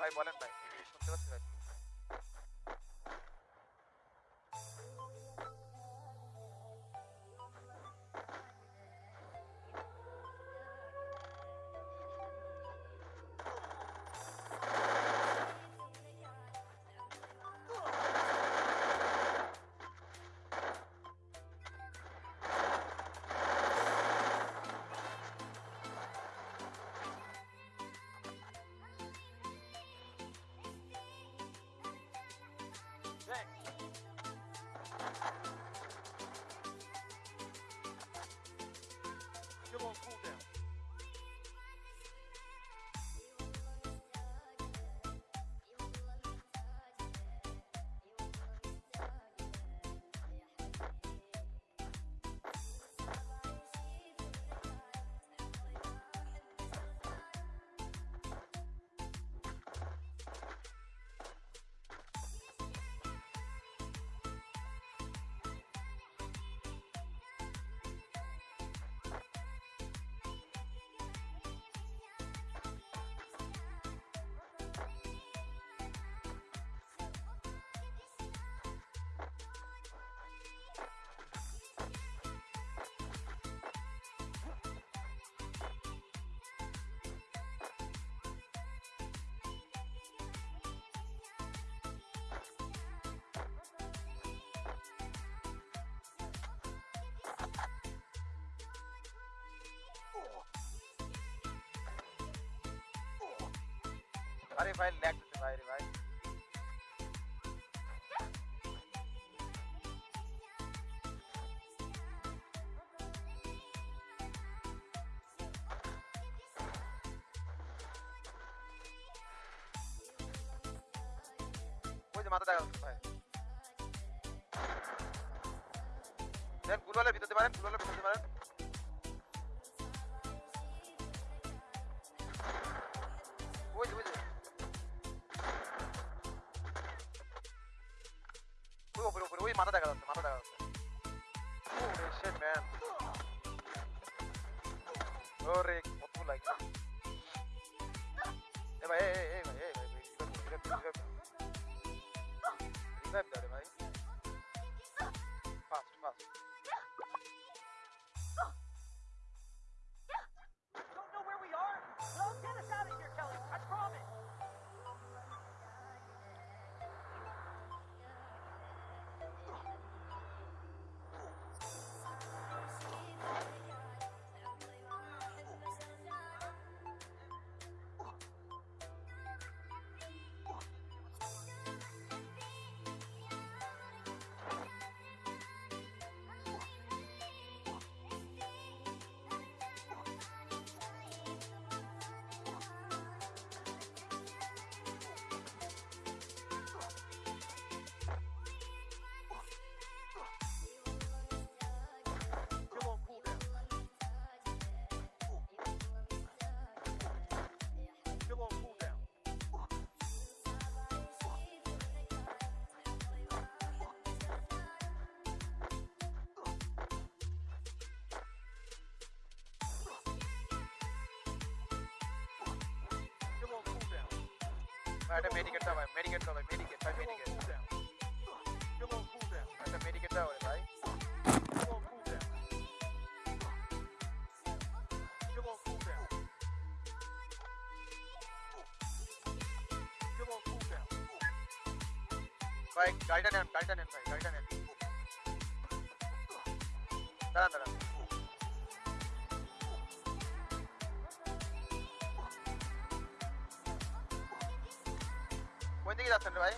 ভাই বলেন ভাই আরে ভাই ল্যাগ দিতে ভাই রে ভাই মাথা দেখা যাচ্ছে ভাই দেন গুলওয়ালের ভিতরতে পারেন গুলওয়ালের ভিতরতে পারেন মাথা দেখা যাচ্ছে, মাথা দেখা যাচ্ছে। ম্যান ওরে কত লাগে এ ভাই এ ভাই এই ভাই ভাই ভাই ভাই ভাই। একটা মেডিকেট দাও ভাই মেডিকেট দাও ভাই মেডিকেট ভাই Still on মেডিকেট cooldown. Still on cooldown. একটা মেডিকেট দাও রে ভাই Still on cooldown. Still on cooldown. Still on cooldown. ভাই গাড়িটা নেন গাড়িটা নেন ভাই গাড়িটা নেন দাঁড়ান দাঁড়ান কোন দিকে যাচ্ছেন রে ভাই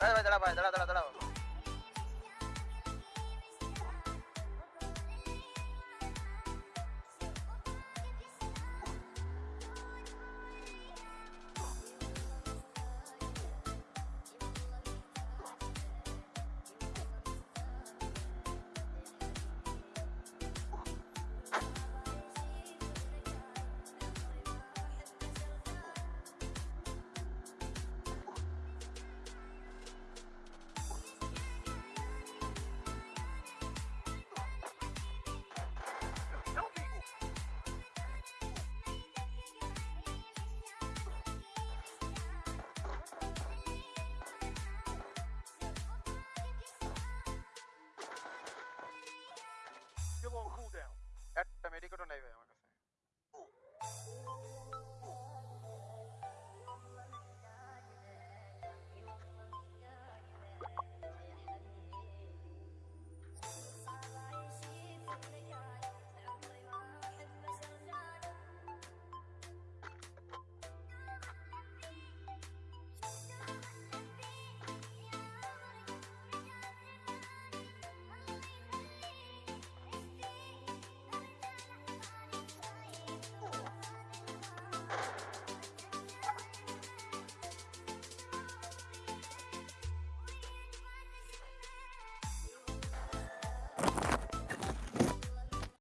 ভাই ভাই দাঁড়া ভাই দাঁড়া দাঁড়া দাঁড়াও don't have